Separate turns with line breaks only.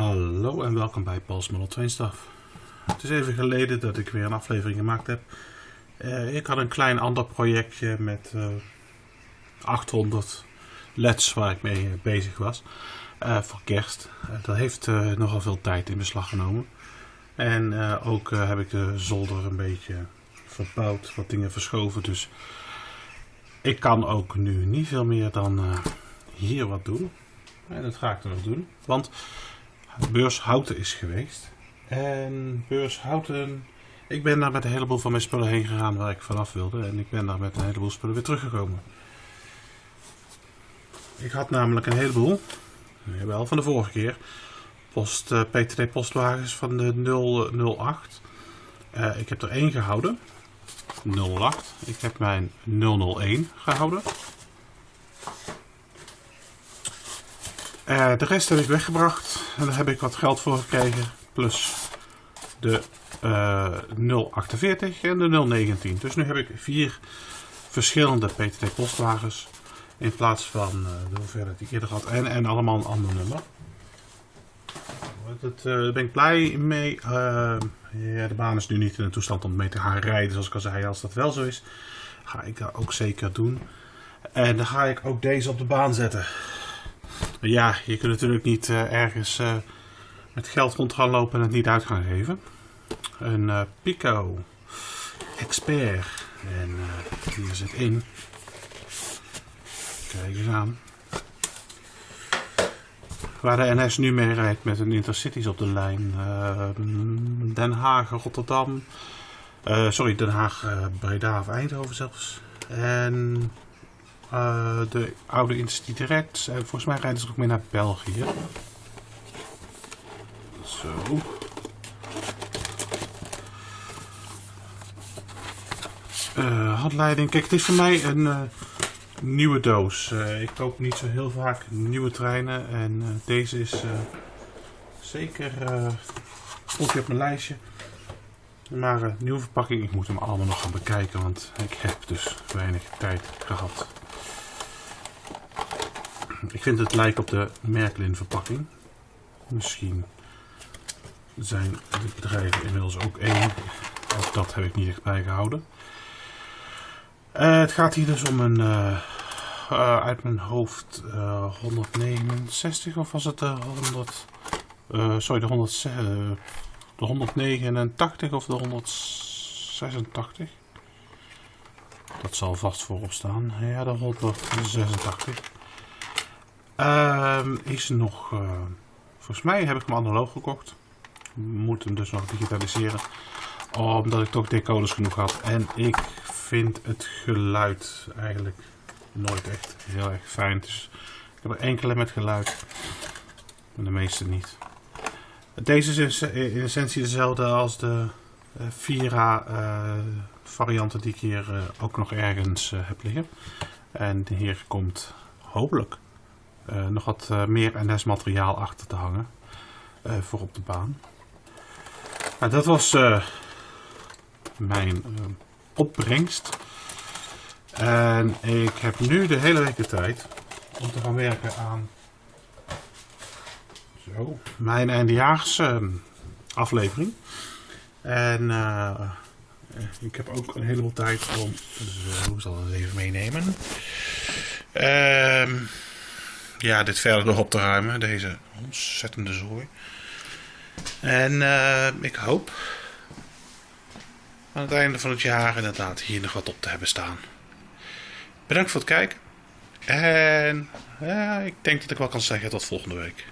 Hallo en welkom bij Paul's Model 2 Staf. Het is even geleden dat ik weer een aflevering gemaakt heb. Uh, ik had een klein ander projectje met uh, 800 LEDs waar ik mee bezig was. Uh, voor kerst. dat heeft nogal veel tijd in beslag genomen. En ook heb ik de zolder een beetje verbouwd, wat dingen verschoven. Dus ik kan ook nu niet veel meer dan hier wat doen. En dat ga ik dan doen. Want Beurs Houten is geweest. En Beurs Houten... Ik ben daar met een heleboel van mijn spullen heen gegaan waar ik vanaf wilde. En ik ben daar met een heleboel spullen weer teruggekomen. Ik had namelijk een heleboel, wel van de vorige keer, post, uh, postwagens van de 008. Uh, eh, ik heb er één gehouden. 08. Ik heb mijn 001 gehouden. Uh, de rest heb ik weggebracht en daar heb ik wat geld voor gekregen. Plus de uh, 048 en de 019. Dus nu heb ik vier verschillende PTT postwagens. In plaats van uh, de hoeveelheid die ik eerder had. En, en allemaal een ander nummer. Daar ben ik blij mee. ja, de baan is nu niet in een toestand om mee te gaan rijden. Zoals ik al zei, als dat wel zo is, ga ik dat ook zeker doen. En dan ga ik ook deze op de baan zetten. Ja, je kunt natuurlijk niet uh, ergens uh, met geld rond gaan lopen en het niet uit gaan geven. Een uh, Pico Expert. En hier zit in. Kijk eens aan. Waar de NS nu mee rijdt met een Intercities op de lijn. Den Haag, Rotterdam. sorry, Den Haag, Breda of Eindhoven zelfs. En uh, de oude Intercity direct. En volgens mij rijden ze ook mee naar België. Zo. Uh, handleiding. Kijk, het is voor mij een uh, nieuwe doos. Uh, ik koop niet zo heel vaak nieuwe treinen. En deze is zeker stond op mijn lijstje. Maar een nieuwe verpakking. Ik moet hem allemaal nog gaan bekijken. Want ik heb dus weinig tijd gehad. Ik vind het lijkt op de Merklin verpakking. Misschien zijn de bedrijven inmiddels ook één. Ook dat heb ik niet echt bijgehouden. Uh, het gaat hier dus om een, uh, uh, uit mijn hoofd, 169 of was het de 100, sorry de, 100, de 189 of de 186? Dat zal vast voorop staan. Ja, de 186. Uh, is nog, uh, volgens mij heb ik hem analoog gekocht. Moet hem dus nog digitaliseren. Omdat ik toch decoders genoeg had. En ik vind het geluid eigenlijk nooit echt heel erg fijn. Dus ik heb er enkele met geluid. Maar de meeste niet. Deze is in essentie dezelfde als de uh, Vira uh, varianten die ik hier uh, ook nog ergens heb liggen. En hier komt hopelijk nog wat meer NS materiaal achter te hangen voor op de baan. Nou, dat was mijn opbrengst. En ik heb nu de hele week de tijd om te gaan werken aan mijn eindejaars aflevering. En ik heb ook een heleboel tijd om, zo, ik zal het even meenemen. Ehm ja, dit verder nog op te ruimen. Deze ontzettende zooi. En uh, ik hoop aan het einde van het jaar inderdaad hier nog wat op te hebben staan. Bedankt voor het kijken. En ja, ik denk dat ik wel kan zeggen tot volgende week.